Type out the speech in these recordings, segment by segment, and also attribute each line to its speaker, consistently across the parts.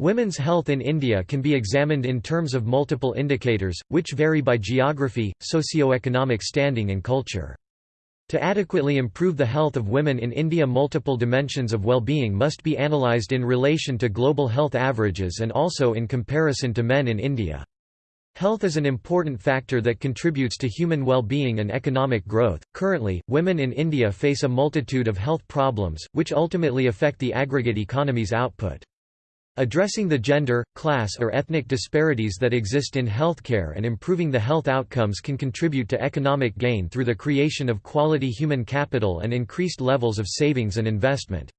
Speaker 1: Women's health in India can be examined in terms of multiple indicators, which vary by geography, socio-economic standing and culture. To adequately improve the health of women in India multiple dimensions of well-being must be analysed in relation to global health averages and also in comparison to men in India. Health is an important factor that contributes to human well-being and economic growth. Currently, women in India face a multitude of health problems, which ultimately affect the aggregate economy's output. Addressing the gender, class or ethnic disparities that exist in healthcare and improving the health outcomes can contribute to economic gain through the creation of quality human capital and increased levels of savings and investment.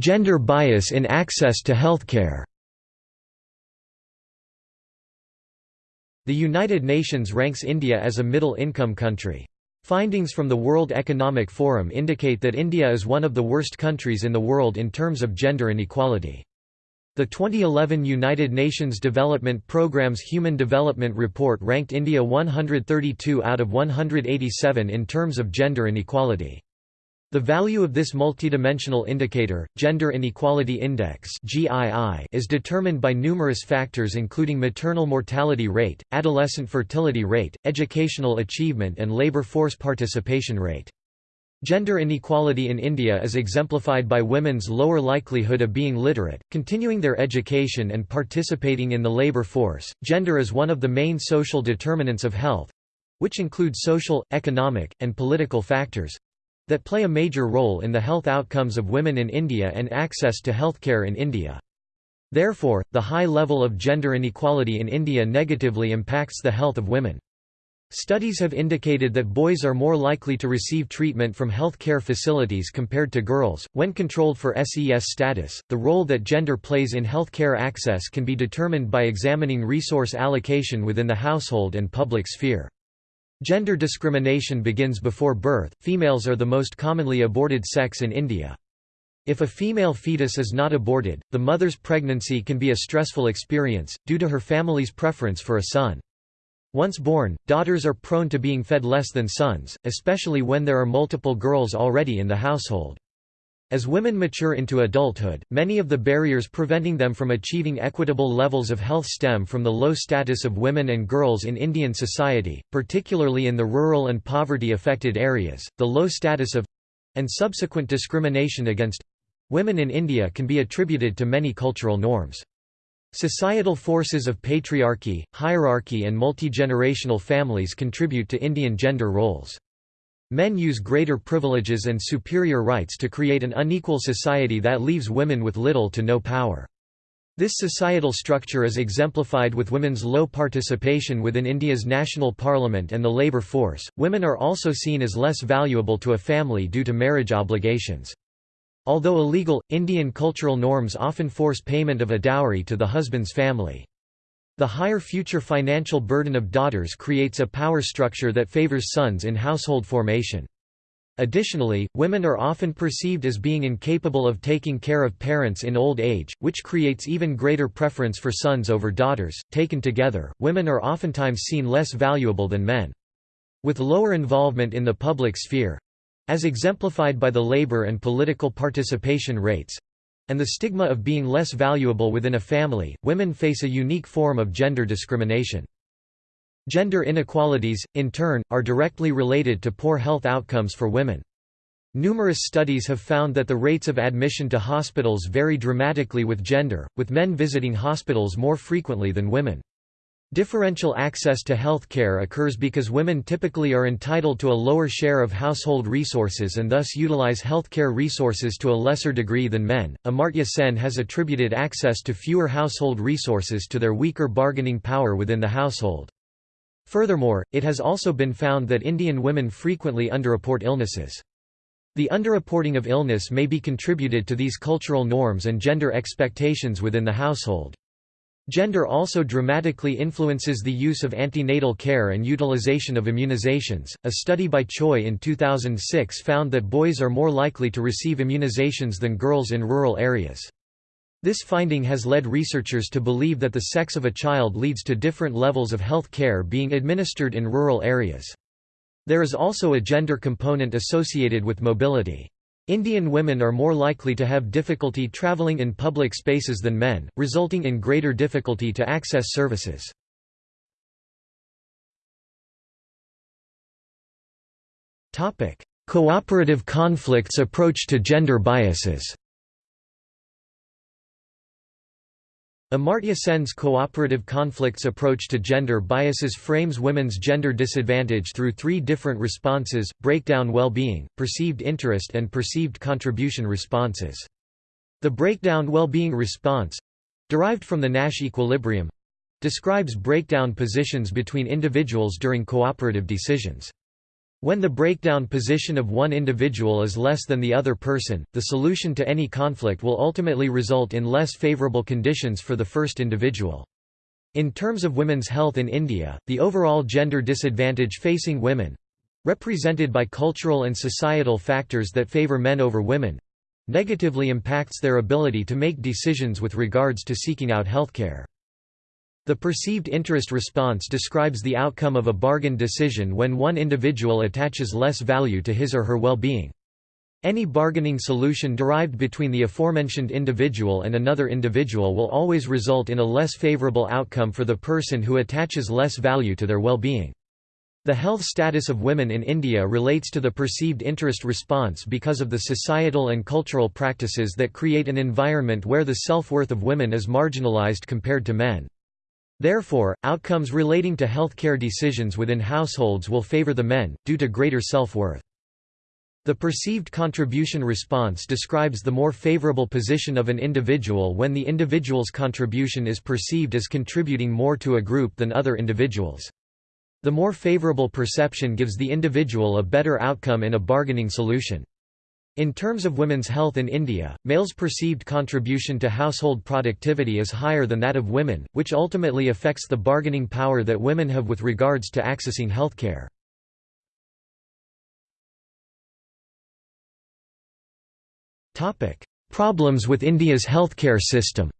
Speaker 1: Gender bias in access to healthcare The United Nations ranks India as a middle-income country. Findings from the World Economic Forum indicate that India is one of the worst countries in the world in terms of gender inequality. The 2011 United Nations Development Programme's Human Development Report ranked India 132 out of 187 in terms of gender inequality. The value of this multidimensional indicator, Gender Inequality Index is determined by numerous factors including maternal mortality rate, adolescent fertility rate, educational achievement and labour force participation rate. Gender inequality in India is exemplified by women's lower likelihood of being literate, continuing their education and participating in the labour force. Gender is one of the main social determinants of health which include social, economic, and political factors that play a major role in the health outcomes of women in India and access to healthcare in India. Therefore, the high level of gender inequality in India negatively impacts the health of women. Studies have indicated that boys are more likely to receive treatment from health care facilities compared to girls. When controlled for SES status, the role that gender plays in health care access can be determined by examining resource allocation within the household and public sphere. Gender discrimination begins before birth. Females are the most commonly aborted sex in India. If a female fetus is not aborted, the mother's pregnancy can be a stressful experience, due to her family's preference for a son. Once born, daughters are prone to being fed less than sons, especially when there are multiple girls already in the household. As women mature into adulthood, many of the barriers preventing them from achieving equitable levels of health stem from the low status of women and girls in Indian society, particularly in the rural and poverty-affected areas. The low status of and subsequent discrimination against women in India can be attributed to many cultural norms. Societal forces of patriarchy, hierarchy and multi-generational families contribute to Indian gender roles. Men use greater privileges and superior rights to create an unequal society that leaves women with little to no power. This societal structure is exemplified with women's low participation within India's national parliament and the labour force. Women are also seen as less valuable to a family due to marriage obligations. Although illegal, Indian cultural norms often force payment of a dowry to the husband's family. The higher future financial burden of daughters creates a power structure that favors sons in household formation. Additionally, women are often perceived as being incapable of taking care of parents in old age, which creates even greater preference for sons over daughters. Taken together, women are oftentimes seen less valuable than men. With lower involvement in the public sphere as exemplified by the labor and political participation rates and the stigma of being less valuable within a family, women face a unique form of gender discrimination. Gender inequalities, in turn, are directly related to poor health outcomes for women. Numerous studies have found that the rates of admission to hospitals vary dramatically with gender, with men visiting hospitals more frequently than women. Differential access to health care occurs because women typically are entitled to a lower share of household resources and thus utilize healthcare resources to a lesser degree than men. Amartya Sen has attributed access to fewer household resources to their weaker bargaining power within the household. Furthermore, it has also been found that Indian women frequently underreport illnesses. The underreporting of illness may be contributed to these cultural norms and gender expectations within the household. Gender also dramatically influences the use of antenatal care and utilization of immunizations. A study by Choi in 2006 found that boys are more likely to receive immunizations than girls in rural areas. This finding has led researchers to believe that the sex of a child leads to different levels of health care being administered in rural areas. There is also a gender component associated with mobility. Indian women are more likely to have difficulty traveling in public spaces than men, resulting in greater difficulty to access services. Cooperative conflicts approach to gender biases Amartya Sen's cooperative conflicts approach to gender biases frames women's gender disadvantage through three different responses, breakdown well-being, perceived interest and perceived contribution responses. The breakdown well-being response—derived from the Nash equilibrium—describes breakdown positions between individuals during cooperative decisions. When the breakdown position of one individual is less than the other person, the solution to any conflict will ultimately result in less favorable conditions for the first individual. In terms of women's health in India, the overall gender disadvantage facing women—represented by cultural and societal factors that favour men over women—negatively impacts their ability to make decisions with regards to seeking out healthcare. The perceived interest response describes the outcome of a bargain decision when one individual attaches less value to his or her well-being. Any bargaining solution derived between the aforementioned individual and another individual will always result in a less favorable outcome for the person who attaches less value to their well-being. The health status of women in India relates to the perceived interest response because of the societal and cultural practices that create an environment where the self-worth of women is marginalized compared to men. Therefore, outcomes relating to healthcare decisions within households will favor the men, due to greater self-worth. The perceived contribution response describes the more favorable position of an individual when the individual's contribution is perceived as contributing more to a group than other individuals. The more favorable perception gives the individual a better outcome in a bargaining solution. In terms of women's health in India, males' perceived contribution to household productivity is higher than that of women, which ultimately affects the bargaining power that women have with regards to accessing healthcare. Problems with India's healthcare system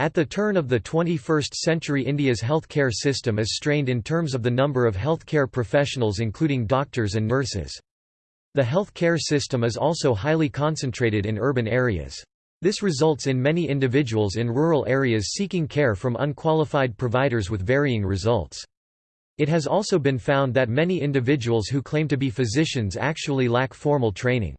Speaker 1: At the turn of the 21st century India's healthcare system is strained in terms of the number of healthcare professionals including doctors and nurses. The healthcare system is also highly concentrated in urban areas. This results in many individuals in rural areas seeking care from unqualified providers with varying results. It has also been found that many individuals who claim to be physicians actually lack formal training.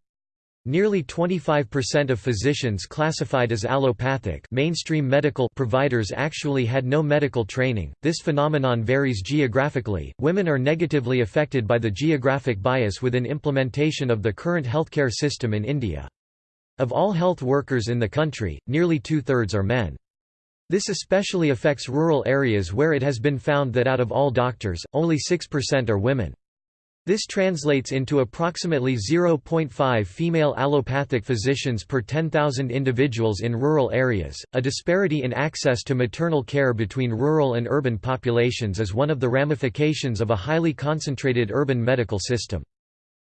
Speaker 1: Nearly 25% of physicians classified as allopathic mainstream medical providers actually had no medical training. This phenomenon varies geographically. Women are negatively affected by the geographic bias within implementation of the current healthcare system in India. Of all health workers in the country, nearly two-thirds are men. This especially affects rural areas where it has been found that out of all doctors, only 6% are women. This translates into approximately 0.5 female allopathic physicians per 10,000 individuals in rural areas. A disparity in access to maternal care between rural and urban populations is one of the ramifications of a highly concentrated urban medical system.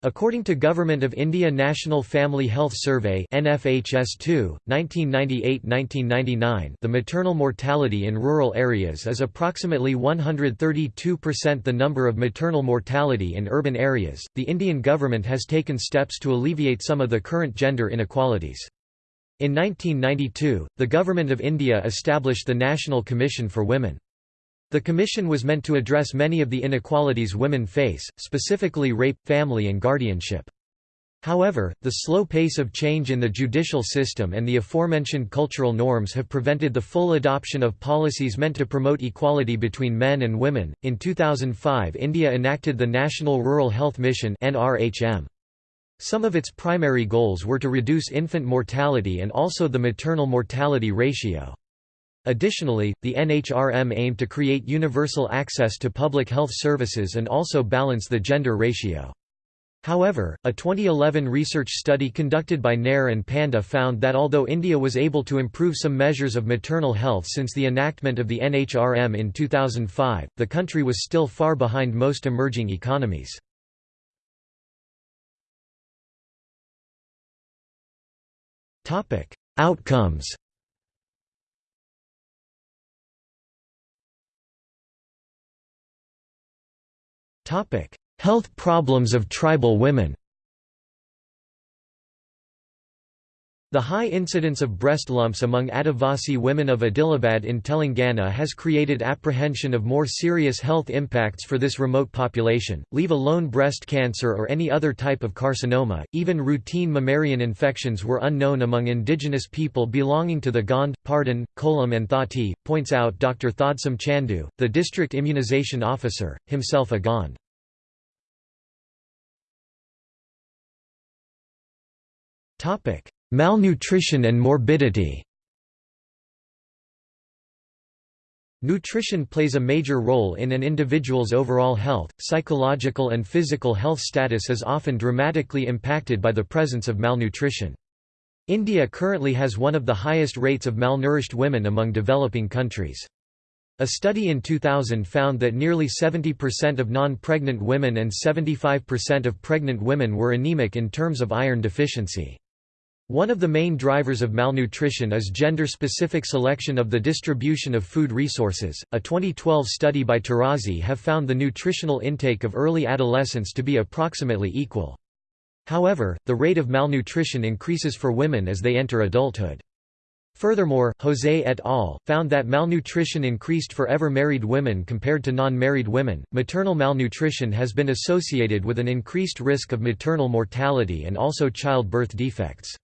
Speaker 1: According to Government of India National Family Health Survey NFHS2, 1998–1999 the maternal mortality in rural areas is approximately 132% the number of maternal mortality in urban areas. The Indian government has taken steps to alleviate some of the current gender inequalities. In 1992, the Government of India established the National Commission for Women. The commission was meant to address many of the inequalities women face, specifically rape, family and guardianship. However, the slow pace of change in the judicial system and the aforementioned cultural norms have prevented the full adoption of policies meant to promote equality between men and women. In 2005, India enacted the National Rural Health Mission (NRHM). Some of its primary goals were to reduce infant mortality and also the maternal mortality ratio. Additionally, the NHRM aimed to create universal access to public health services and also balance the gender ratio. However, a 2011 research study conducted by Nair and Panda found that although India was able to improve some measures of maternal health since the enactment of the NHRM in 2005, the country was still far behind most emerging economies. Outcomes Health problems of tribal women The high incidence of breast lumps among Adivasi women of Adilabad in Telangana has created apprehension of more serious health impacts for this remote population, leave alone breast cancer or any other type of carcinoma. Even routine mammarian infections were unknown among indigenous people belonging to the Gond, Pardhan, Kolam, and Thoti, points out Dr. Thodsam Chandu, the district immunization officer, himself a Gond. Topic Malnutrition and morbidity Nutrition plays a major role in an individual's overall health. Psychological and physical health status is often dramatically impacted by the presence of malnutrition. India currently has one of the highest rates of malnourished women among developing countries. A study in 2000 found that nearly 70% of non-pregnant women and 75% of pregnant women were anemic in terms of iron deficiency. One of the main drivers of malnutrition is gender-specific selection of the distribution of food resources. A 2012 study by Tarozzi have found the nutritional intake of early adolescents to be approximately equal. However, the rate of malnutrition increases for women as they enter adulthood. Furthermore, Jose et al. found that malnutrition increased for ever married women compared to non married women. Maternal malnutrition has been associated with an increased risk of maternal mortality and also childbirth defects.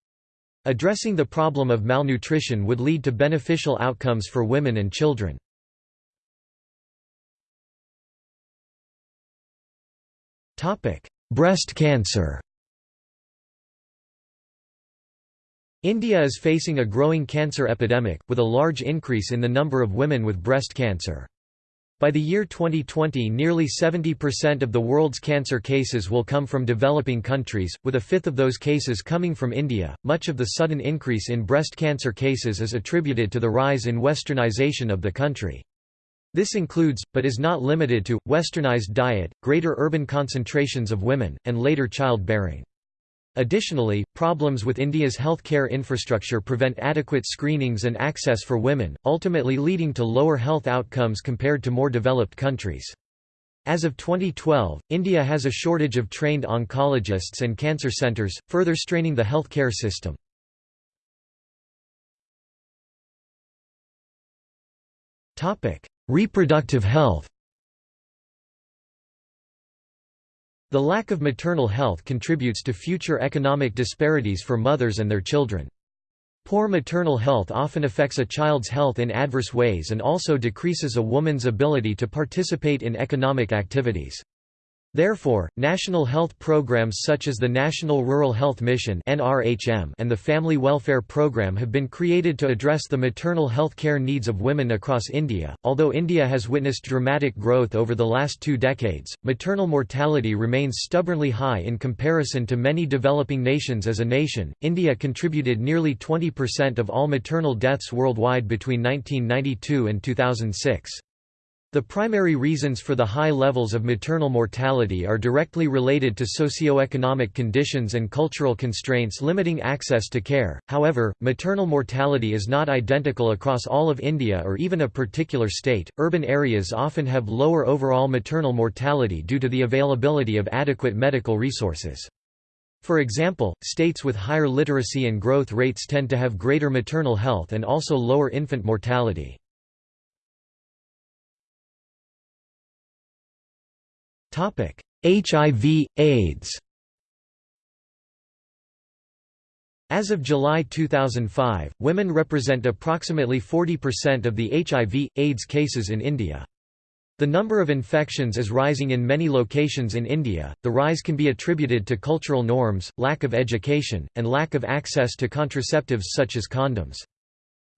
Speaker 1: Addressing the problem of malnutrition would lead to beneficial outcomes for women and children. Breast cancer India is facing a growing cancer epidemic, with a large increase in the number of women with breast cancer. By the year 2020 nearly 70% of the world's cancer cases will come from developing countries, with a fifth of those cases coming from India. Much of the sudden increase in breast cancer cases is attributed to the rise in westernization of the country. This includes, but is not limited to, westernized diet, greater urban concentrations of women, and later childbearing. Additionally, problems with India's healthcare infrastructure prevent adequate screenings and access for women, ultimately leading to lower health outcomes compared to more developed countries. As of 2012, India has a shortage of trained oncologists and cancer centres, further straining the healthcare system. Reproductive health The lack of maternal health contributes to future economic disparities for mothers and their children. Poor maternal health often affects a child's health in adverse ways and also decreases a woman's ability to participate in economic activities. Therefore, national health programs such as the National Rural Health Mission and the Family Welfare Program have been created to address the maternal health care needs of women across India. Although India has witnessed dramatic growth over the last two decades, maternal mortality remains stubbornly high in comparison to many developing nations as a nation. India contributed nearly 20% of all maternal deaths worldwide between 1992 and 2006. The primary reasons for the high levels of maternal mortality are directly related to socioeconomic conditions and cultural constraints limiting access to care. However, maternal mortality is not identical across all of India or even a particular state. Urban areas often have lower overall maternal mortality due to the availability of adequate medical resources. For example, states with higher literacy and growth rates tend to have greater maternal health and also lower infant mortality. HIV, AIDS As of July 2005, women represent approximately 40% of the HIV, AIDS cases in India. The number of infections is rising in many locations in India. The rise can be attributed to cultural norms, lack of education, and lack of access to contraceptives such as condoms.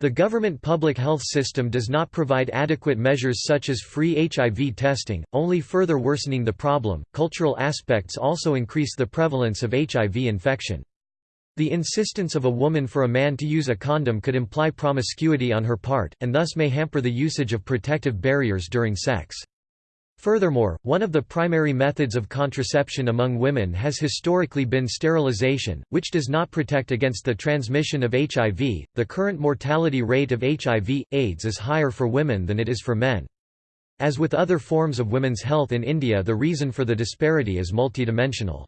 Speaker 1: The government public health system does not provide adequate measures such as free HIV testing, only further worsening the problem. Cultural aspects also increase the prevalence of HIV infection. The insistence of a woman for a man to use a condom could imply promiscuity on her part, and thus may hamper the usage of protective barriers during sex. Furthermore, one of the primary methods of contraception among women has historically been sterilization, which does not protect against the transmission of HIV. The current mortality rate of HIV AIDS is higher for women than it is for men. As with other forms of women's health in India the reason for the disparity is multidimensional.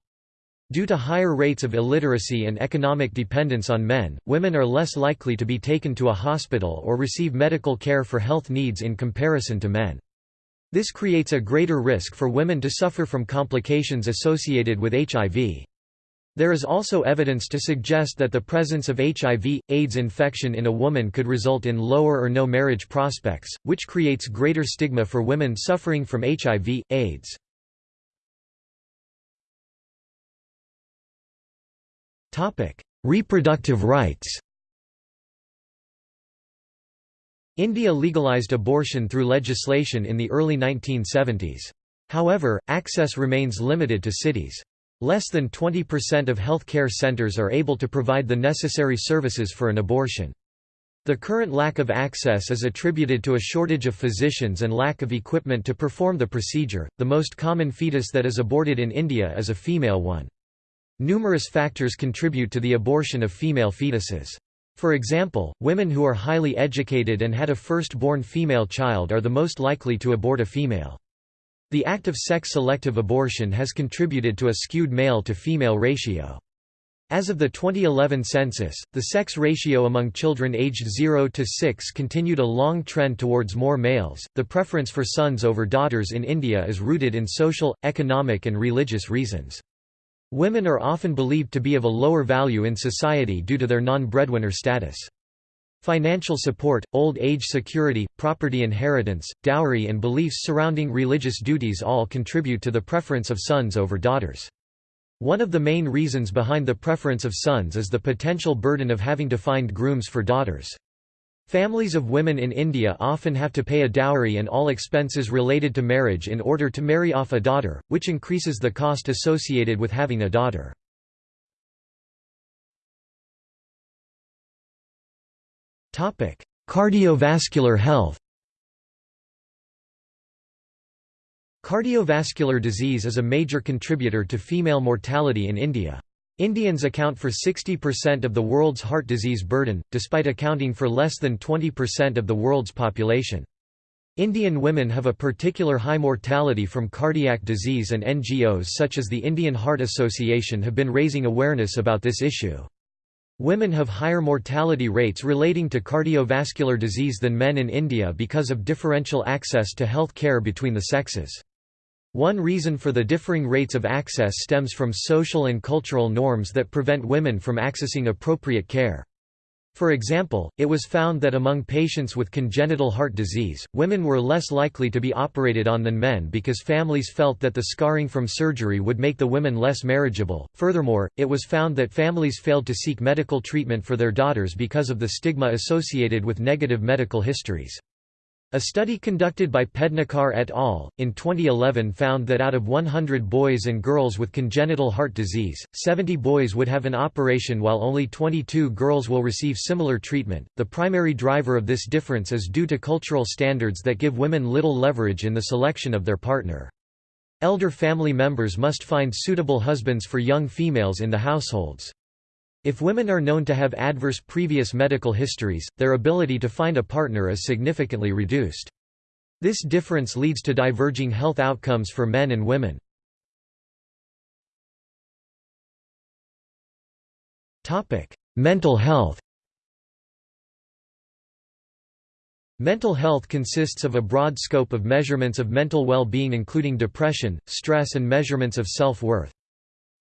Speaker 1: Due to higher rates of illiteracy and economic dependence on men, women are less likely to be taken to a hospital or receive medical care for health needs in comparison to men. This creates a greater risk for women to suffer from complications associated with HIV. There is also evidence to suggest that the presence of HIV, AIDS infection in a woman could result in lower or no marriage prospects, which creates greater stigma for women suffering from HIV, AIDS. Reproductive rights India legalized abortion through legislation in the early 1970s. However, access remains limited to cities. Less than 20% of health care centers are able to provide the necessary services for an abortion. The current lack of access is attributed to a shortage of physicians and lack of equipment to perform the procedure. The most common fetus that is aborted in India is a female one. Numerous factors contribute to the abortion of female fetuses. For example, women who are highly educated and had a first-born female child are the most likely to abort a female. The act of sex-selective abortion has contributed to a skewed male-to-female ratio. As of the 2011 census, the sex ratio among children aged 0 to 6 continued a long trend towards more males. The preference for sons over daughters in India is rooted in social, economic, and religious reasons. Women are often believed to be of a lower value in society due to their non-breadwinner status. Financial support, old age security, property inheritance, dowry and beliefs surrounding religious duties all contribute to the preference of sons over daughters. One of the main reasons behind the preference of sons is the potential burden of having to find grooms for daughters. Families of women in India often have to pay a dowry and all expenses related to marriage in order to marry off a daughter, which increases the cost associated with having a daughter. Cardiovascular health Cardiovascular disease is a major contributor to female mortality in India. Indians account for 60% of the world's heart disease burden, despite accounting for less than 20% of the world's population. Indian women have a particular high mortality from cardiac disease and NGOs such as the Indian Heart Association have been raising awareness about this issue. Women have higher mortality rates relating to cardiovascular disease than men in India because of differential access to health care between the sexes. One reason for the differing rates of access stems from social and cultural norms that prevent women from accessing appropriate care. For example, it was found that among patients with congenital heart disease, women were less likely to be operated on than men because families felt that the scarring from surgery would make the women less marriageable. Furthermore, it was found that families failed to seek medical treatment for their daughters because of the stigma associated with negative medical histories. A study conducted by Pednekar et al. in 2011 found that out of 100 boys and girls with congenital heart disease, 70 boys would have an operation while only 22 girls will receive similar treatment. The primary driver of this difference is due to cultural standards that give women little leverage in the selection of their partner. Elder family members must find suitable husbands for young females in the households. If women are known to have adverse previous medical histories, their ability to find a partner is significantly reduced. This difference leads to diverging health outcomes for men and women. Mental health Mental health consists of a broad scope of measurements of mental well-being including depression, stress and measurements of self-worth.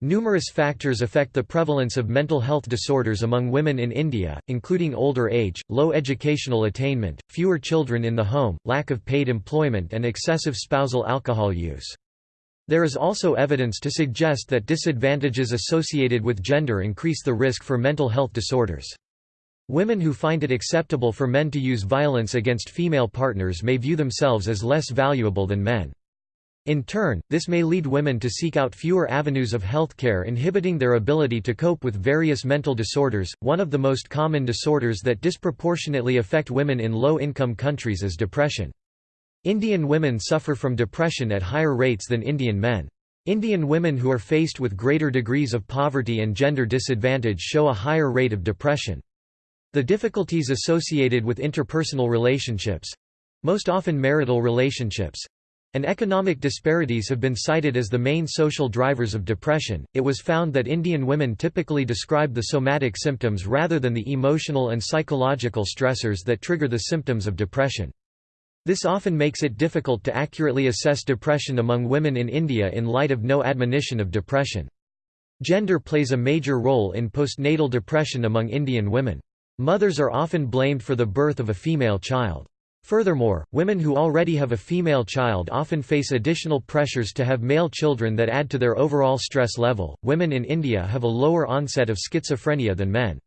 Speaker 1: Numerous factors affect the prevalence of mental health disorders among women in India, including older age, low educational attainment, fewer children in the home, lack of paid employment and excessive spousal alcohol use. There is also evidence to suggest that disadvantages associated with gender increase the risk for mental health disorders. Women who find it acceptable for men to use violence against female partners may view themselves as less valuable than men. In turn, this may lead women to seek out fewer avenues of healthcare inhibiting their ability to cope with various mental disorders. One of the most common disorders that disproportionately affect women in low-income countries is depression. Indian women suffer from depression at higher rates than Indian men. Indian women who are faced with greater degrees of poverty and gender disadvantage show a higher rate of depression. The difficulties associated with interpersonal relationships, most often marital relationships, and economic disparities have been cited as the main social drivers of depression. It was found that Indian women typically describe the somatic symptoms rather than the emotional and psychological stressors that trigger the symptoms of depression. This often makes it difficult to accurately assess depression among women in India in light of no admonition of depression. Gender plays a major role in postnatal depression among Indian women. Mothers are often blamed for the birth of a female child. Furthermore, women who already have a female child often face additional pressures to have male children that add to their overall stress level. Women in India have a lower onset of schizophrenia than men.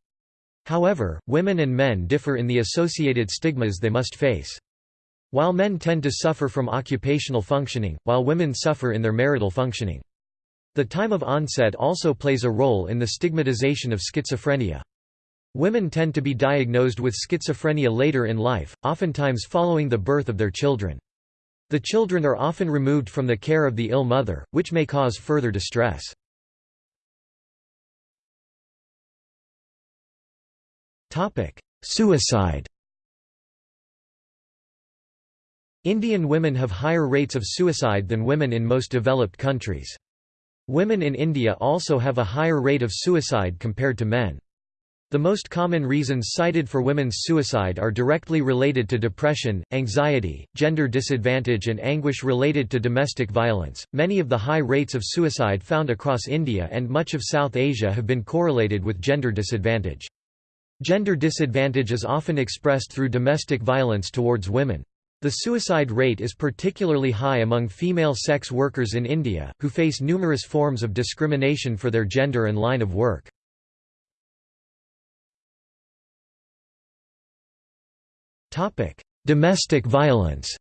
Speaker 1: However, women and men differ in the associated stigmas they must face. While men tend to suffer from occupational functioning, while women suffer in their marital functioning. The time of onset also plays a role in the stigmatization of schizophrenia. Women tend to be diagnosed with schizophrenia later in life, oftentimes following the birth of their children. The children are often removed from the care of the ill mother, which may cause further distress. Suicide Indian women have higher rates of suicide than women in most developed countries. Women in India also have a higher rate of suicide compared to men. The most common reasons cited for women's suicide are directly related to depression, anxiety, gender disadvantage, and anguish related to domestic violence. Many of the high rates of suicide found across India and much of South Asia have been correlated with gender disadvantage. Gender disadvantage is often expressed through domestic violence towards women. The suicide rate is particularly high among female sex workers in India, who face numerous forms of discrimination for their gender and line of work. Domestic violence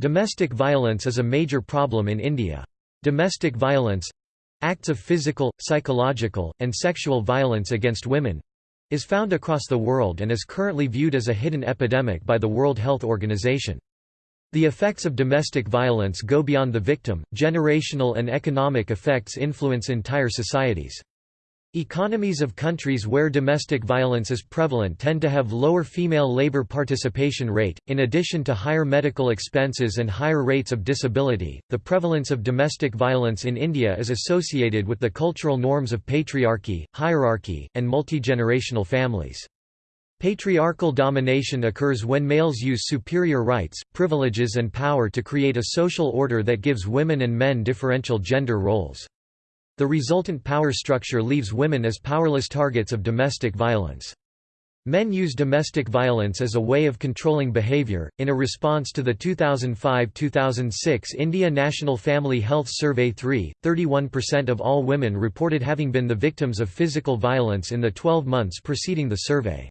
Speaker 1: Domestic violence is a major problem in India. Domestic violence—acts of physical, psychological, and sexual violence against women, is found across the world and is currently viewed as a hidden epidemic by the World Health Organization. The effects of domestic violence go beyond the victim, generational and economic effects influence entire societies. Economies of countries where domestic violence is prevalent tend to have lower female labor participation rate. In addition to higher medical expenses and higher rates of disability, the prevalence of domestic violence in India is associated with the cultural norms of patriarchy, hierarchy, and multi-generational families. Patriarchal domination occurs when males use superior rights, privileges and power to create a social order that gives women and men differential gender roles. The resultant power structure leaves women as powerless targets of domestic violence. Men use domestic violence as a way of controlling behavior. In a response to the 2005 2006 India National Family Health Survey 3, 31% of all women reported having been the victims of physical violence in the 12 months preceding the survey.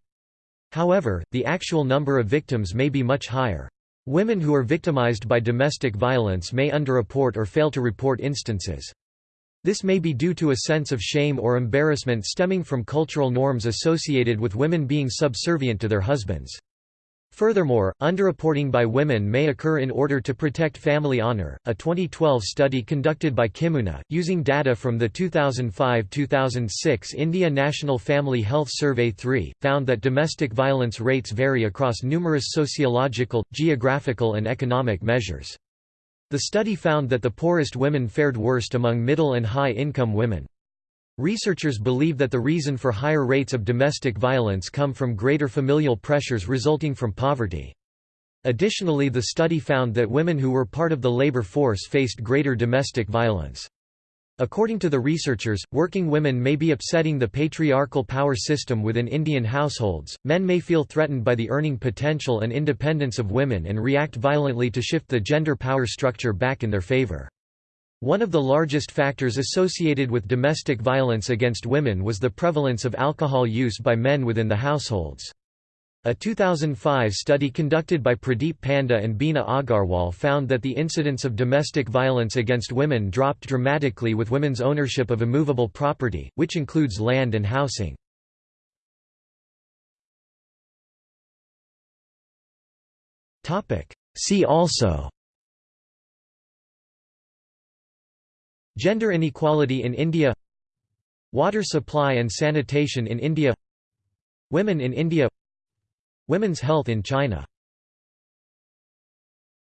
Speaker 1: However, the actual number of victims may be much higher. Women who are victimized by domestic violence may underreport or fail to report instances. This may be due to a sense of shame or embarrassment stemming from cultural norms associated with women being subservient to their husbands. Furthermore, underreporting by women may occur in order to protect family honor. A 2012 study conducted by Kimuna, using data from the 2005 2006 India National Family Health Survey 3, found that domestic violence rates vary across numerous sociological, geographical, and economic measures. The study found that the poorest women fared worst among middle and high-income women. Researchers believe that the reason for higher rates of domestic violence come from greater familial pressures resulting from poverty. Additionally the study found that women who were part of the labor force faced greater domestic violence. According to the researchers, working women may be upsetting the patriarchal power system within Indian households. Men may feel threatened by the earning potential and independence of women and react violently to shift the gender power structure back in their favor. One of the largest factors associated with domestic violence against women was the prevalence of alcohol use by men within the households. A 2005 study conducted by Pradeep Panda and Bina Agarwal found that the incidence of domestic violence against women dropped dramatically with women's ownership of immovable property, which includes land and housing. See also Gender inequality in India Water supply and sanitation in India Women in India Women's health in China